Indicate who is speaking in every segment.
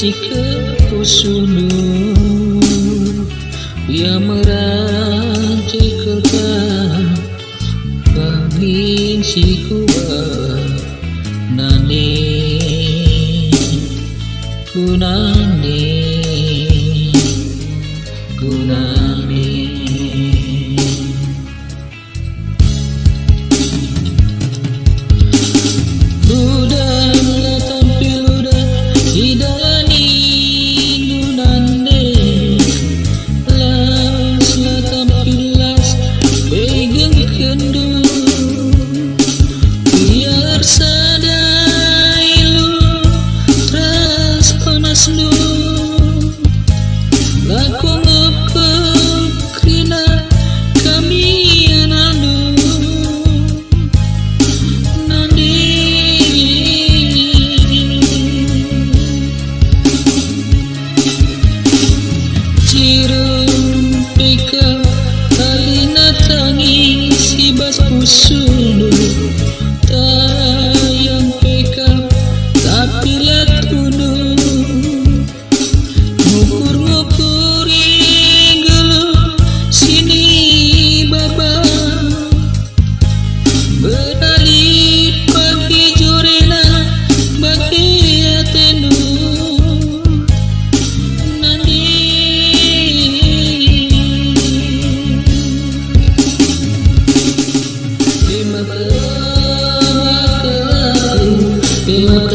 Speaker 1: sikap usulmu kerja merantikkan peminciku कीमत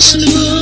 Speaker 1: Christmas.